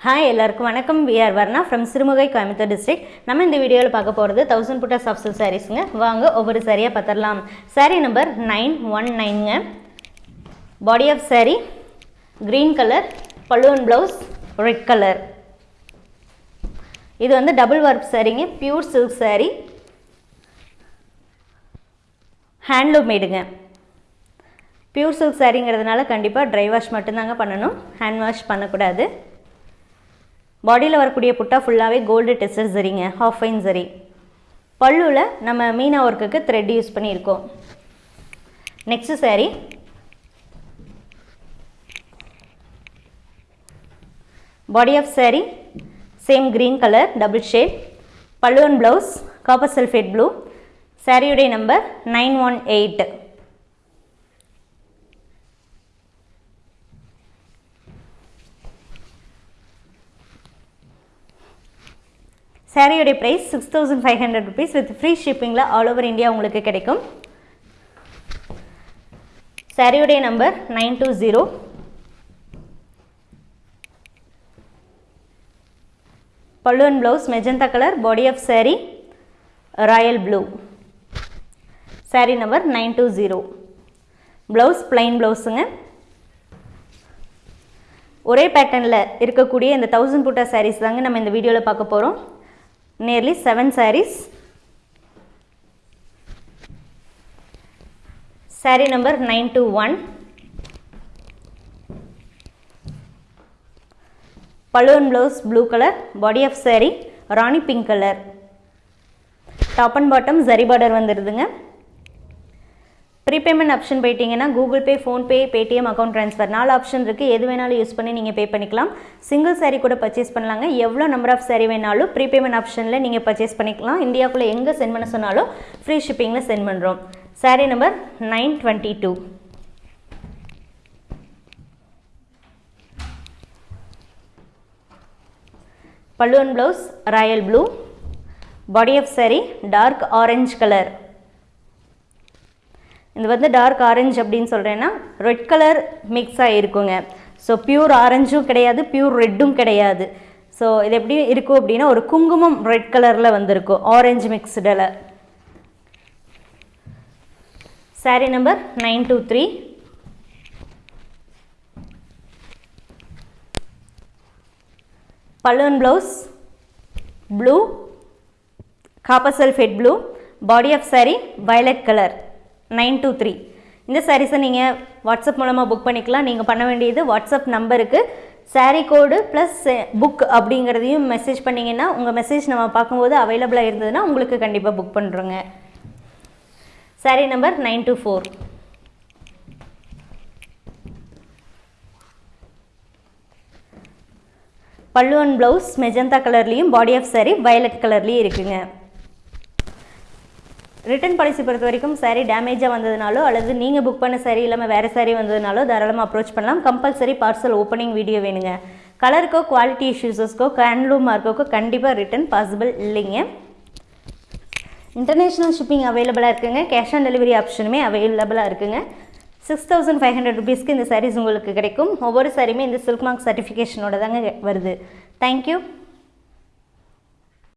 Hi எல்லாருக்கும் வணக்கம். VR Varna from Sirumugai Coimbatore district நம்ம இந்த வீடியோவில் பார்க்க போகிறது தௌசண்ட் புட்டா சாஃப்ட் சில்க் சாரீஸுங்க வாங்க ஒவ்வொரு சாரியாக பார்த்துடலாம் sari number nine one நைனுங்க body off sari green colour பல்லுவன் ப்ளவுஸ் ரெட் கலர் இது வந்து டபுள் ஒர்க் சாரீங்க பியூர் சில்க் சாரீ ஹேண்ட்லூம் மேடுங்க பியூர் சில்க் சாரீங்கிறதுனால கண்டிப்பாக ட்ரை வாஷ் மட்டும்தாங்க பண்ணணும். ஹேண்ட் வாஷ் பண்ணக்கூடாது. பாடியில் வரக்கூடிய புட்டா ஃபுல்லாகவே கோல்டு டெஸ்டர் சரிங்க ஹாஃப் ஃபைன் சரி. பல்லுவில் நம்ம மீனா ஒர்க்குக்கு த்ரெட் யூஸ் பண்ணியிருக்கோம். Next saree. Body off saree. Same green colour double shade பல்லுவன் ப்ளவுஸ் காப்பர் சல்ஃபேட் ப்ளூ சாரியுடைய number nine one eight சாரியோடைய price six thousand five hundred rupees with free ஷிப்பிங்கில் all over India உங்களுக்கு கிடைக்கும். சாரியோடைய number nine two zero பல்லுவன் blouse magenta colour body off saree royal blue saree number nine two zero blouse plain ப்ளவுஸுங்க ஒரே பேட்டர்னில் இருக்கக்கூடிய இந்த thousand புட்டா சாரீஸ் தாங்க நம்ம இந்த வீடியோவில் பார்க்க போகிறோம் nearly seven sarees. Saree number nine two one balloon blouse blue colour body off saree Rani pink colour top and bottom zari border வந்துடுதுங்க ப்ரீபேமெண்ட் ஆப்ஷன் போயிட்டீங்கன்னா Google Pay PhonePe Paytm account transfer நாலு option இருக்குது எது வேணாலும் use பண்ணி நீங்கள் பே பண்ணிக்கலாம். Single saree கூட பர்ச்சேஸ் பண்ணலாங்க. எவ்வளோ நம்பர் ஆஃப் saree வேணாலும் ப்ரீபேமெண்ட் ஆப்ஷனில் நீங்கள் பர்ச்சேஸ் பண்ணிக்கலாம். இந்தியாவுக்குள்ளே எங்கே சென்ட் பண்ண சொன்னாலும் ஃப்ரீ ஷிப்பிங்கில் சென்ட் பண்ணுறோம் saree number nine twenty two பல்லுவன் blouse royal blue body off saree dark orange colour இது வந்து டார்க் ஆரஞ்சு அப்படின்னு சொல்கிறேன்னா ரெட் கலர் மிக்ஸ் ஆகிருக்குங்க ஸோ பியூர் ஆரஞ்சும் கிடையாது பியூர் ரெட்டும் கிடையாது. ஸோ இது எப்படி இருக்கும் அப்படின்னா ஒரு குங்குமம் ரெட் கலரில் வந்திருக்கும் ஆரஞ்சு மிக்ஸ்டில் saree number nine two three பல்லுவன் blouse blue copper sulphate blue body off saree violet colour nine two three. இந்த சாரீஸை நீங்கள் வாட்ஸ்அப் மூலமாக புக் பண்ணிக்கலாம். நீங்கள் பண்ண வேண்டியது வாட்ஸ்அப் நம்பருக்கு சாரீ கோடு ப்ளஸ் புக் அப்படிங்கிறதையும் மெசேஜ் பண்ணிங்கன்னா உங்கள் மெசேஜ் நம்ம பார்க்கும்போது அவைலபிளாக இருந்ததுன்னா உங்களுக்கு கண்டிப்பாக புக் பண்ணுறோங்க sari number nine two four. பல்லுவன் ப்ளவுஸ் மெஜந்தா கலர்லேயும் பாடி ஆஃப் saree வயலட் கலர்லேயும் இருக்குங்க. ரிட்டர்ன் பாலிசி பொறுத்த வரைக்கும் சாரீ டேமேஜாக வந்ததுனாலோ அல்லது நீங்கள் புக் பண்ண saree இல்லாமல் வேறு சாரீ வந்ததுனாலோ தாராளமாக அப்ரோச் பண்ணலாம். கம்பல்சரி பார்சல் ஓப்பனிங் வீடியோ வேணுங்க. கலருக்கோ குவாலிட்டி இஷ்யூஸஸ்க்கோ ஹேண்ட்லூம் மார்க்கோக்கோ கண்டிப்பாக ரிட்டர்ன் பாசிபிள் இல்லைங்க. இன்டர்நேஷ்னல் ஷிப்பிங் அவைலபிளாக இருக்குங்க. கேஷ் ஆன் டெலிவரி ஆப்ஷனுமே அவைலபிளாக இருக்குங்க. சிக்ஸ் தௌசண்ட் ஃபைவ் ஹண்ட்ரட் ருபீஸ்க்கு இந்த சாரீஸ் உங்களுக்கு கிடைக்கும். ஒவ்வொரு சாரியுமே இந்த சில்க் மார்க் சர்டிஃபிகேஷனோட தாங்க வருது. தேங்க்யூ